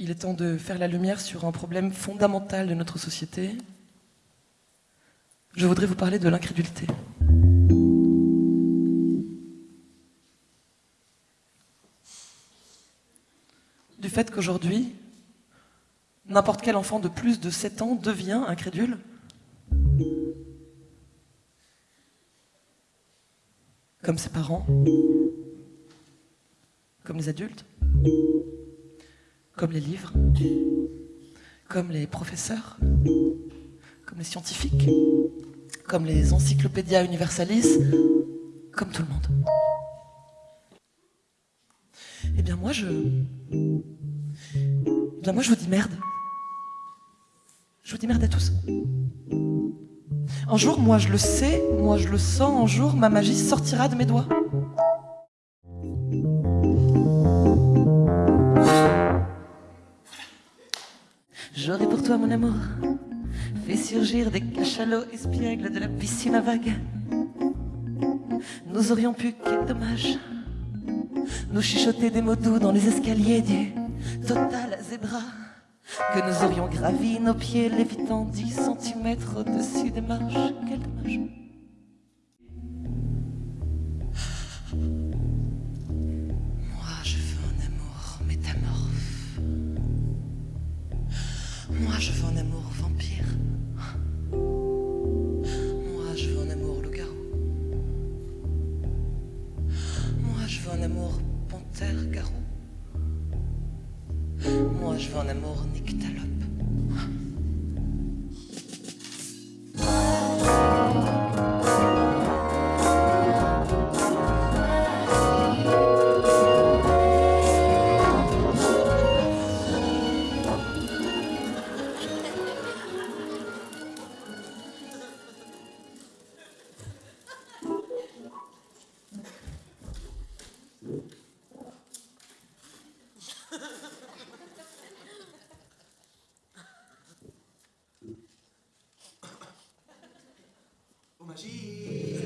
Il est temps de faire la lumière sur un problème fondamental de notre société. Je voudrais vous parler de l'incrédulité. Du fait qu'aujourd'hui, n'importe quel enfant de plus de 7 ans devient incrédule. Comme ses parents, comme les adultes, comme les livres, comme les professeurs, comme les scientifiques, comme les encyclopédias universalis, comme tout le monde. Eh bien moi je... Eh bien moi je vous dis merde. Je vous dis merde à tous. Un jour, moi je le sais, moi je le sens, un jour ma magie sortira de mes doigts. Toi, mon amour, fait surgir des cachalots espiègles de la piscine à vagues. Nous aurions pu, quel dommage, nous chuchoter des mots doux dans les escaliers du total zébra. Que nous aurions gravi nos pieds lévitant 10 cm au-dessus des marches. Quel dommage. Moi, je veux un amour vampire. Moi, je veux un amour loup-garou. Moi, je veux un amour panthère-garou. Moi, je veux un amour nyctalope. Jesus.